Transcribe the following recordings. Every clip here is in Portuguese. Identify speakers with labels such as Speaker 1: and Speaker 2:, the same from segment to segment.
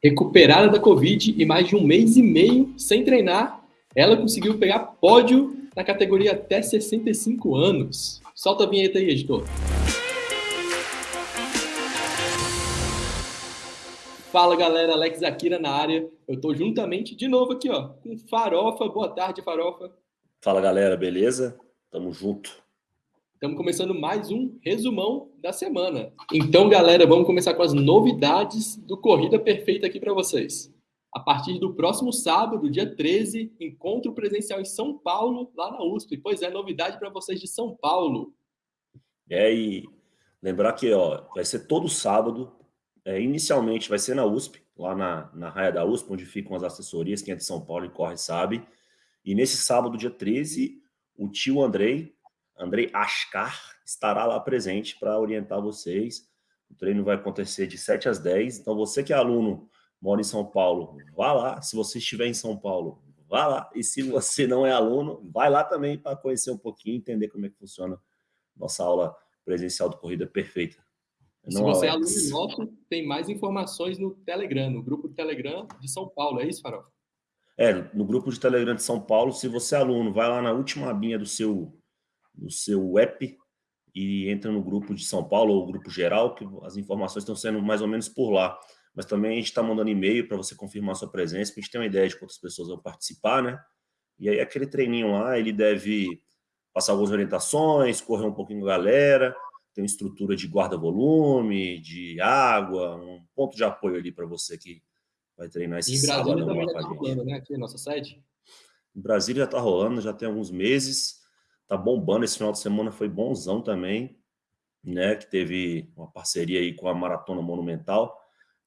Speaker 1: Recuperada da Covid e mais de um mês e meio sem treinar, ela conseguiu pegar pódio na categoria até 65 anos. Solta a vinheta aí, editor. Fala galera, Alex Akira na área. Eu tô juntamente de novo aqui, ó, com Farofa. Boa tarde, Farofa.
Speaker 2: Fala galera, beleza? Tamo junto.
Speaker 1: Estamos começando mais um resumão da semana. Então, galera, vamos começar com as novidades do Corrida Perfeita aqui para vocês. A partir do próximo sábado, dia 13, encontro presencial em São Paulo, lá na USP. Pois é, novidade para vocês de São Paulo.
Speaker 2: É, e lembrar que ó, vai ser todo sábado. É, inicialmente vai ser na USP, lá na, na raia da USP, onde ficam as assessorias. Quem é de São Paulo e corre sabe. E nesse sábado, dia 13, o tio Andrei, Andrei Ascar estará lá presente para orientar vocês. O treino vai acontecer de 7 às 10. Então, você que é aluno, mora em São Paulo, vá lá. Se você estiver em São Paulo, vá lá. E se você não é aluno, vai lá também para conhecer um pouquinho, entender como é que funciona nossa aula presencial do Corrida Perfeita.
Speaker 1: Não, se você é aluno nosso, tem mais informações no Telegram, no grupo do Telegram de São Paulo. É isso, Farol?
Speaker 2: É, no grupo de Telegram de São Paulo, se você é aluno, vai lá na última abinha do seu no seu app e entra no grupo de São Paulo ou grupo geral, que as informações estão sendo mais ou menos por lá. Mas também a gente está mandando e-mail para você confirmar sua presença, para a gente ter uma ideia de quantas pessoas vão participar, né? E aí aquele treininho lá, ele deve passar algumas orientações, correr um pouquinho com a galera, tem uma estrutura de guarda-volume, de água, um ponto de apoio ali para você que vai treinar esse
Speaker 1: sábado. Em Brasília também já está rolando, né? Aqui, nossa sede.
Speaker 2: Em Brasília já está rolando, já tem alguns meses tá bombando. Esse final de semana foi bonzão também, né? Que teve uma parceria aí com a Maratona Monumental.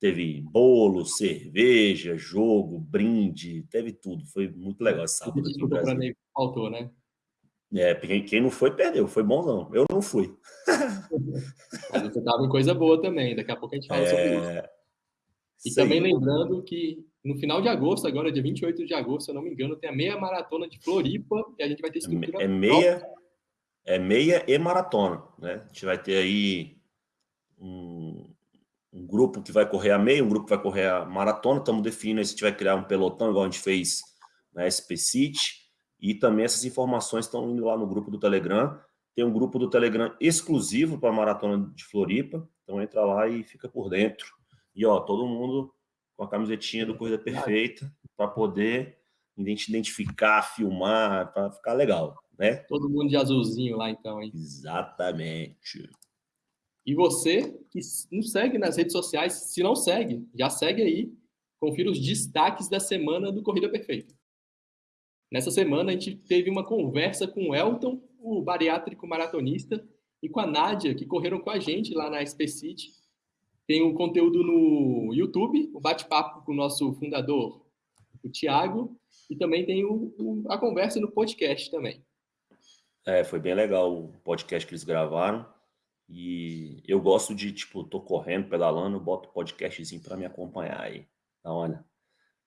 Speaker 2: Teve bolo, cerveja, jogo, brinde, teve tudo. Foi muito legal esse sábado.
Speaker 1: Desculpa para mim, faltou, né?
Speaker 2: É, quem não foi, perdeu. Foi bonzão. Eu não fui.
Speaker 1: Mas você tava em coisa boa também. Daqui a pouco a gente fala é... sobre isso. E Sei. também lembrando que no final de agosto, agora, dia 28 de agosto, se eu não me engano, tem a meia maratona de Floripa e a gente vai ter é estrutura.
Speaker 2: É meia, é meia e maratona, né? A gente vai ter aí um, um, grupo que vai correr a meia, um grupo que vai correr a maratona. Estamos definindo se a gente vai criar um pelotão, igual a gente fez na SP City. E também essas informações estão indo lá no grupo do Telegram. Tem um grupo do Telegram exclusivo para a maratona de Floripa. Então entra lá e fica por dentro. E ó, todo mundo com a camisetinha do Corrida Perfeita para poder identificar, filmar, para ficar legal, né?
Speaker 1: Todo mundo de azulzinho lá então, hein?
Speaker 2: Exatamente.
Speaker 1: E você que nos segue nas redes sociais, se não segue, já segue aí, confira os destaques da semana do Corrida Perfeita. Nessa semana a gente teve uma conversa com o Elton, o bariátrico maratonista, e com a Nádia, que correram com a gente lá na SP City tem o um conteúdo no YouTube, o bate-papo com o nosso fundador, o Tiago, e também tem o, o, a conversa no podcast também.
Speaker 2: É, foi bem legal o podcast que eles gravaram. E eu gosto de, tipo, tô correndo, pedalando, boto podcastzinho para me acompanhar aí. Então, olha.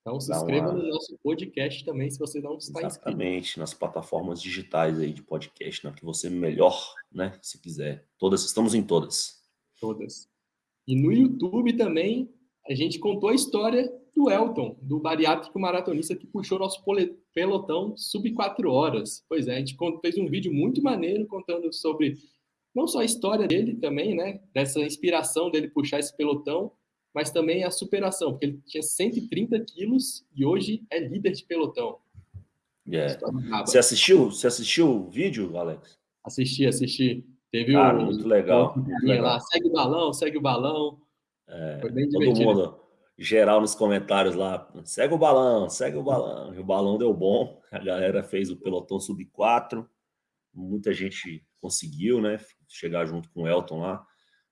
Speaker 1: Então se inscreva uma... no nosso podcast também, se você não está
Speaker 2: Exatamente, inscrito. Exatamente, nas plataformas digitais aí de podcast, na que você melhor, né, se quiser. Todas, estamos em todas.
Speaker 1: Todas. E no YouTube também a gente contou a história do Elton, do bariátrico maratonista que puxou nosso pelotão sub 4 horas. Pois é, a gente fez um vídeo muito maneiro contando sobre não só a história dele também, né, dessa inspiração dele puxar esse pelotão, mas também a superação, porque ele tinha 130 quilos e hoje é líder de pelotão.
Speaker 2: Yeah. Você assistiu? Você assistiu o vídeo, Alex?
Speaker 1: Assisti, assisti. Teve
Speaker 2: Cara, o, muito legal. Muito legal.
Speaker 1: Lá, segue o balão, segue o balão.
Speaker 2: É, Foi bem todo mundo, geral nos comentários lá, segue o balão, segue o balão. E o balão deu bom, a galera fez o pelotão sub 4, muita gente conseguiu, né, chegar junto com o Elton lá,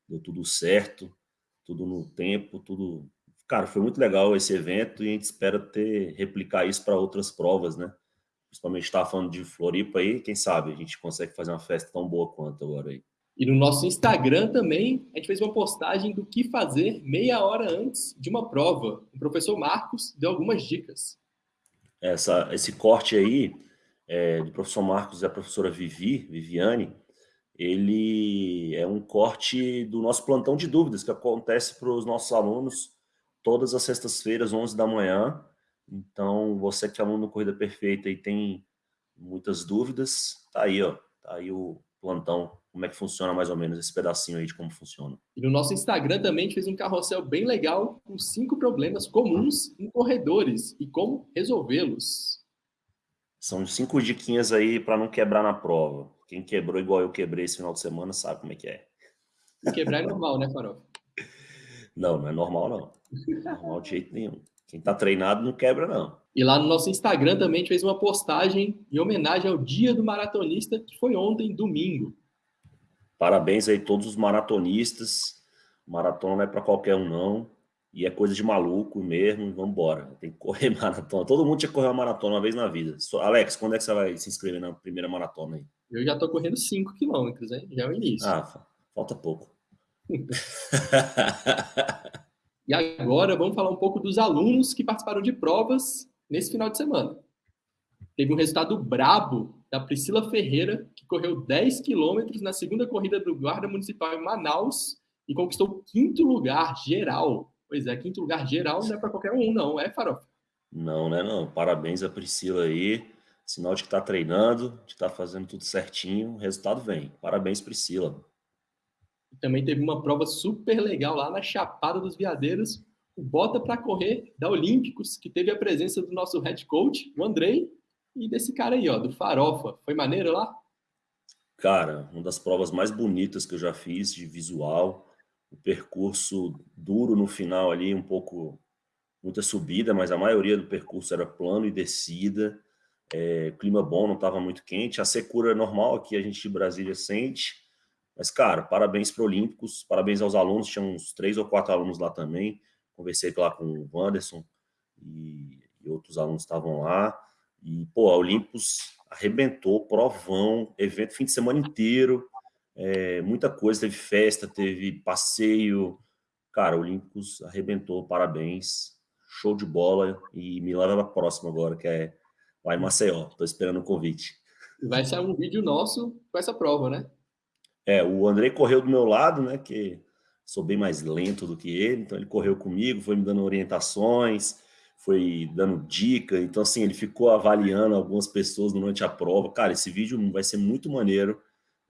Speaker 2: deu tudo certo, tudo no tempo, tudo... Cara, foi muito legal esse evento e a gente espera ter, replicar isso para outras provas, né? Principalmente estava falando de Floripa aí, quem sabe a gente consegue fazer uma festa tão boa quanto agora aí.
Speaker 1: E no nosso Instagram também, a gente fez uma postagem do que fazer meia hora antes de uma prova. O professor Marcos deu algumas dicas.
Speaker 2: Essa, esse corte aí, é, do professor Marcos e a professora Vivi, Viviane, ele é um corte do nosso plantão de dúvidas que acontece para os nossos alunos todas as sextas-feiras, 11 da manhã. Então, você que é aluno do Corrida Perfeita e tem muitas dúvidas, tá aí, ó. Tá aí o plantão, como é que funciona mais ou menos esse pedacinho aí de como funciona.
Speaker 1: E no nosso Instagram também a gente fez um carrossel bem legal com cinco problemas comuns em corredores e como resolvê-los.
Speaker 2: São cinco diquinhas aí para não quebrar na prova. Quem quebrou igual eu quebrei esse final de semana sabe como é que é.
Speaker 1: quebrar é normal, né, Farol?
Speaker 2: Não, não é normal, não. Não é normal de jeito nenhum. Quem tá treinado não quebra, não.
Speaker 1: E lá no nosso Instagram também a gente fez uma postagem em homenagem ao Dia do Maratonista, que foi ontem, domingo.
Speaker 2: Parabéns aí a todos os maratonistas. Maratona não é para qualquer um, não. E é coisa de maluco mesmo. Vamos embora. Tem que correr maratona. Todo mundo tinha que correr uma maratona uma vez na vida. Alex, quando é que você vai se inscrever na primeira maratona aí?
Speaker 1: Eu já tô correndo 5 quilômetros, hein? Já é o início.
Speaker 2: Ah, falta pouco.
Speaker 1: e agora vamos falar um pouco dos alunos que participaram de provas nesse final de semana. Teve um resultado brabo da Priscila Ferreira, que correu 10 quilômetros na segunda corrida do Guarda Municipal em Manaus e conquistou o quinto lugar geral. Pois é, quinto lugar geral não é para qualquer um, não, é, Farofa?
Speaker 2: Não, né, não. Parabéns a Priscila aí. Sinal de que está treinando, de estar tá fazendo tudo certinho, o resultado vem. Parabéns, Priscila.
Speaker 1: Também teve uma prova super legal lá na Chapada dos Veadeiros, o Bota para Correr da Olímpicos, que teve a presença do nosso head coach, o Andrei, e desse cara aí, ó, do Farofa. Foi maneiro lá?
Speaker 2: Cara, uma das provas mais bonitas que eu já fiz de visual. O percurso duro no final ali, um pouco, muita subida, mas a maioria do percurso era plano e descida. É, clima bom, não estava muito quente. A secura normal aqui a gente de Brasília sente. Mas, cara, parabéns para Olímpicos, parabéns aos alunos. Tinha uns três ou quatro alunos lá também. Conversei lá com o Wanderson e, e outros alunos estavam lá. E, pô, a Olympus arrebentou, provão, evento fim de semana inteiro, é, muita coisa, teve festa, teve passeio. Cara, o Olympus arrebentou, parabéns, show de bola. E me leva para a próxima agora, que é em Maceió. Estou esperando o convite.
Speaker 1: Vai sair um vídeo nosso com essa prova, né?
Speaker 2: É, o Andrei correu do meu lado, né? Que sou bem mais lento do que ele, então ele correu comigo, foi me dando orientações foi dando dica. Então, assim, ele ficou avaliando algumas pessoas durante a prova. Cara, esse vídeo vai ser muito maneiro.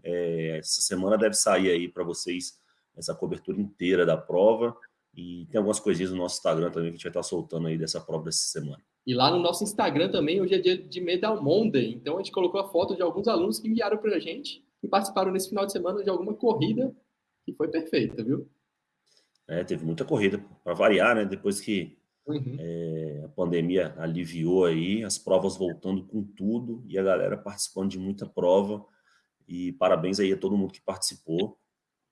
Speaker 2: É, essa semana deve sair aí para vocês essa cobertura inteira da prova. E tem algumas coisinhas no nosso Instagram também que a gente vai estar soltando aí dessa prova dessa semana.
Speaker 1: E lá no nosso Instagram também, hoje é dia de Medal Monday. Então, a gente colocou a foto de alguns alunos que enviaram para a gente e participaram nesse final de semana de alguma corrida que foi perfeita, viu?
Speaker 2: É, teve muita corrida, para variar, né? Depois que Uhum. É, a pandemia aliviou aí, as provas voltando com tudo e a galera participando de muita prova. E parabéns aí a todo mundo que participou.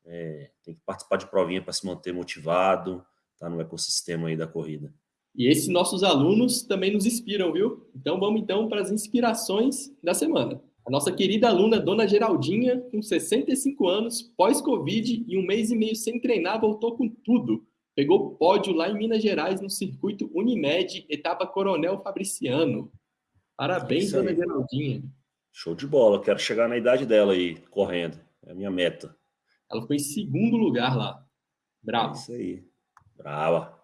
Speaker 2: É, tem que participar de provinha para se manter motivado, tá no ecossistema aí da corrida.
Speaker 1: E esses nossos alunos também nos inspiram, viu? Então vamos então para as inspirações da semana. A nossa querida aluna Dona Geraldinha, com 65 anos, pós-Covid e um mês e meio sem treinar, voltou com tudo Pegou pódio lá em Minas Gerais no circuito Unimed, etapa Coronel Fabriciano. Parabéns, dona Geraldinha.
Speaker 2: Show de bola, quero chegar na idade dela aí, correndo. É a minha meta.
Speaker 1: Ela foi em segundo lugar lá. Bravo.
Speaker 2: É isso aí. Brava.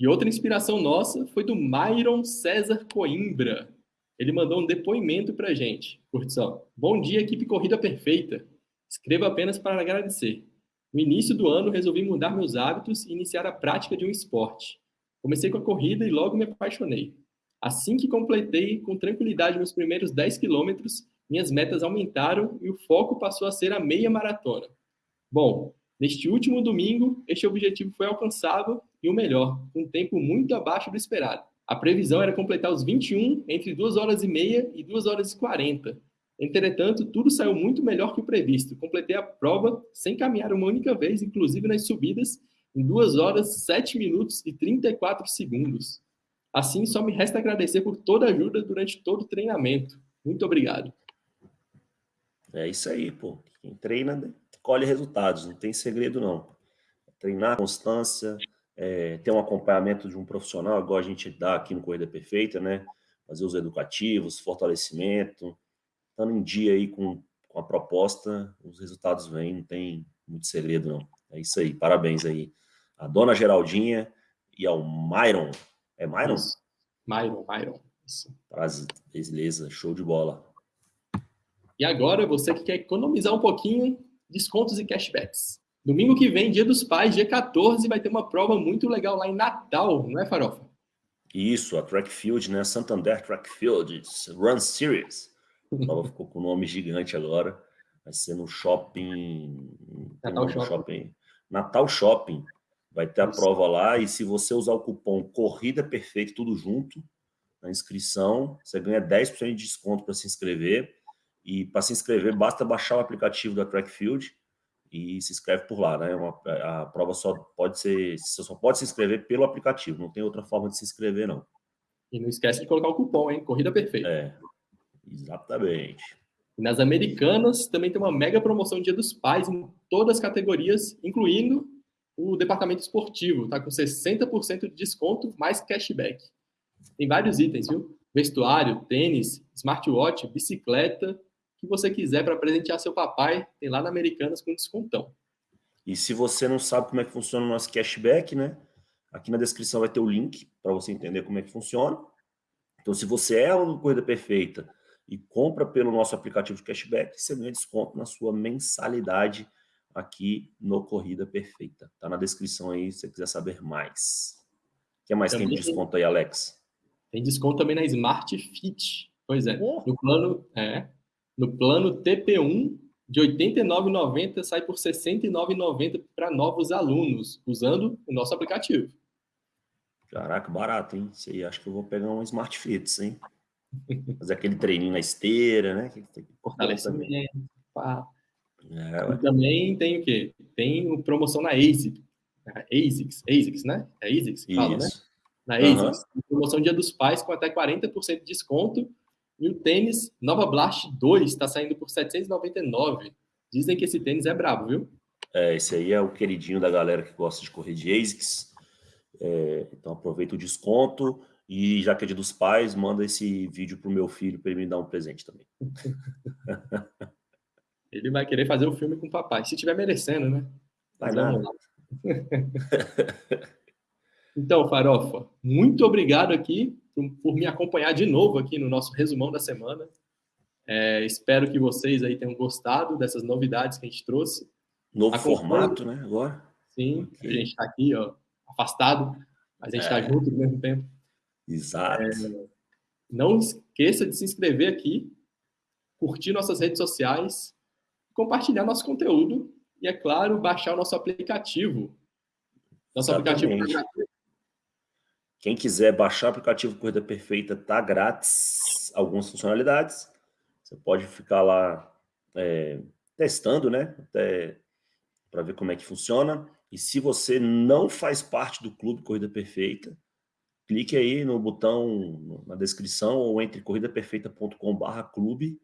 Speaker 1: E outra inspiração nossa foi do Myron César Coimbra. Ele mandou um depoimento pra gente. Curtição. Bom dia, equipe Corrida Perfeita. Escreva apenas para agradecer. No início do ano, resolvi mudar meus hábitos e iniciar a prática de um esporte. Comecei com a corrida e logo me apaixonei. Assim que completei com tranquilidade meus primeiros 10 quilômetros, minhas metas aumentaram e o foco passou a ser a meia maratona. Bom, neste último domingo, este objetivo foi alcançado e o melhor, um tempo muito abaixo do esperado. A previsão era completar os 21 entre 2 horas e meia e 2 horas e 40, Entretanto, tudo saiu muito melhor que o previsto. Completei a prova sem caminhar uma única vez, inclusive nas subidas, em 2 horas, 7 minutos e 34 segundos. Assim, só me resta agradecer por toda a ajuda durante todo o treinamento. Muito obrigado.
Speaker 2: É isso aí, pô. Quem treina né, colhe resultados, não tem segredo não. Treinar, constância, é, ter um acompanhamento de um profissional, igual a gente dá aqui no Corrida Perfeita, né? Fazer os educativos, fortalecimento, estando em dia aí com, com a proposta, os resultados vêm, não tem muito segredo não. É isso aí, parabéns aí a dona Geraldinha e ao Myron. É Myron? Isso.
Speaker 1: Myron, Myron.
Speaker 2: Isso. Beleza, show de bola.
Speaker 1: E agora, você que quer economizar um pouquinho, descontos e cashbacks. Domingo que vem, dia dos pais, dia 14, vai ter uma prova muito legal lá em Natal, não é, Farofa?
Speaker 2: Isso, a Track Field, né? Santander Track Field Run Series. A prova ficou com um nome gigante agora. Vai ser no shopping.
Speaker 1: Natal shopping.
Speaker 2: shopping. Natal Shopping. Vai ter a Isso. prova lá. E se você usar o cupom Corrida Perfeita, tudo junto, na inscrição, você ganha 10% de desconto para se inscrever. E para se inscrever, basta baixar o aplicativo da Track Field e se inscreve por lá, né? Uma, a prova só pode ser, você só pode se inscrever pelo aplicativo, não tem outra forma de se inscrever, não.
Speaker 1: E não esquece de colocar o cupom, hein? Corrida perfeita.
Speaker 2: É, exatamente.
Speaker 1: E nas americanas também tem uma mega promoção Dia dos Pais em todas as categorias, incluindo o departamento esportivo, tá com 60% de desconto mais cashback. Tem vários itens, viu? Vestuário, tênis, smartwatch, bicicleta, que você quiser para presentear seu papai, tem lá na Americanas com descontão.
Speaker 2: E se você não sabe como é que funciona o nosso cashback, né? Aqui na descrição vai ter o link para você entender como é que funciona. Então, se você é uma Corrida Perfeita e compra pelo nosso aplicativo de cashback, você ganha desconto na sua mensalidade aqui no Corrida Perfeita. Tá na descrição aí se você quiser saber mais. O que mais também tem de desconto aí, Alex?
Speaker 1: Tem desconto também na Smart Fit. Pois é. Oh. No plano, é, no plano TP1, de R$ 89,90 sai por R$ 69,90 para novos alunos, usando o nosso aplicativo.
Speaker 2: Caraca, barato, hein? Isso aí, acho que eu vou pegar um Smart Fits, hein? Fazer aquele treininho na esteira, né?
Speaker 1: Fortalecimento. É, também tem o quê? Tem promoção na ASICS. ASICS, ASICS, né? É ASICS que fala, né? Na ASICS. Uhum. Promoção Dia dos Pais com até 40% de desconto e o tênis Nova Blast 2 está saindo por 799. Dizem que esse tênis é brabo, viu?
Speaker 2: É, esse aí é o queridinho da galera que gosta de correr de ASICS. É, então aproveita o desconto e já que é dia dos pais, manda esse vídeo pro meu filho para ele me dar um presente também.
Speaker 1: ele vai querer fazer o filme com o papai, se tiver merecendo, né?
Speaker 2: Vai não.
Speaker 1: então, Farofa, muito obrigado aqui por, por me acompanhar de novo aqui no nosso resumão da semana. É, espero que vocês aí tenham gostado dessas novidades que a gente trouxe.
Speaker 2: Novo formato, né? Agora.
Speaker 1: Sim, okay. a gente está aqui, ó, afastado, mas a gente está é. junto ao mesmo tempo.
Speaker 2: Exato. É,
Speaker 1: não esqueça de se inscrever aqui, curtir nossas redes sociais, compartilhar nosso conteúdo e, é claro, baixar o nosso aplicativo.
Speaker 2: Nosso Exatamente. aplicativo quem quiser baixar o aplicativo Corrida Perfeita, tá grátis algumas funcionalidades. Você pode ficar lá é, testando, né? Até para ver como é que funciona. E se você não faz parte do Clube Corrida Perfeita, clique aí no botão na descrição ou entre corridaperfeita.com/clube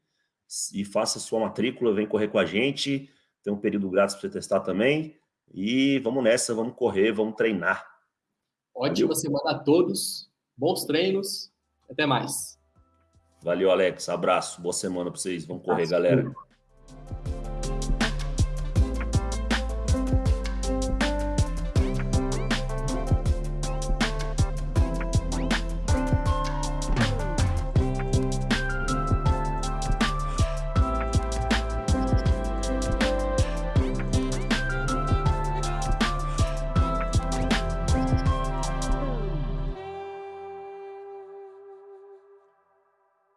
Speaker 2: e faça sua matrícula, vem correr com a gente. Tem um período grátis para você testar também. E vamos nessa, vamos correr, vamos treinar.
Speaker 1: Ótima semana a todos. Bons treinos. Até mais.
Speaker 2: Valeu, Alex. Abraço. Boa semana para vocês. Vamos correr, galera.